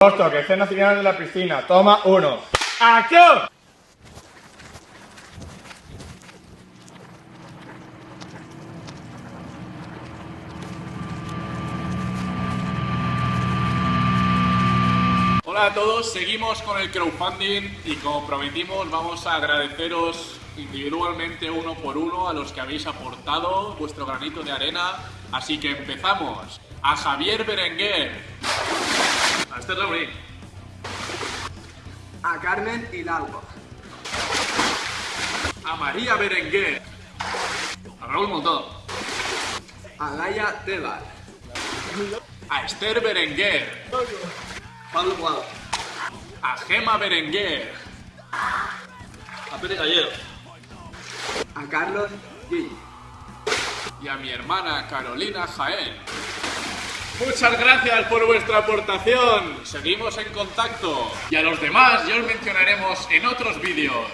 Justo, que estén nacional de la piscina. Toma uno. ¡Acción! Hola a todos, seguimos con el crowdfunding y como prometimos vamos a agradeceros individualmente uno por uno a los que habéis aportado vuestro granito de arena. Así que empezamos. A Javier Berenguer. A Esther Laurín. A Carmen Hidalgo. A María Berenguer. A Raúl Montón. A Gaia Tebar. A Esther Berenguer. Pablo Guado. A Gema Berenguer. A Pere Gallero. A Carlos Gil. y a mi hermana Carolina Jaén. Muchas gracias por vuestra aportación. Seguimos en contacto. Y a los demás ya os mencionaremos en otros vídeos.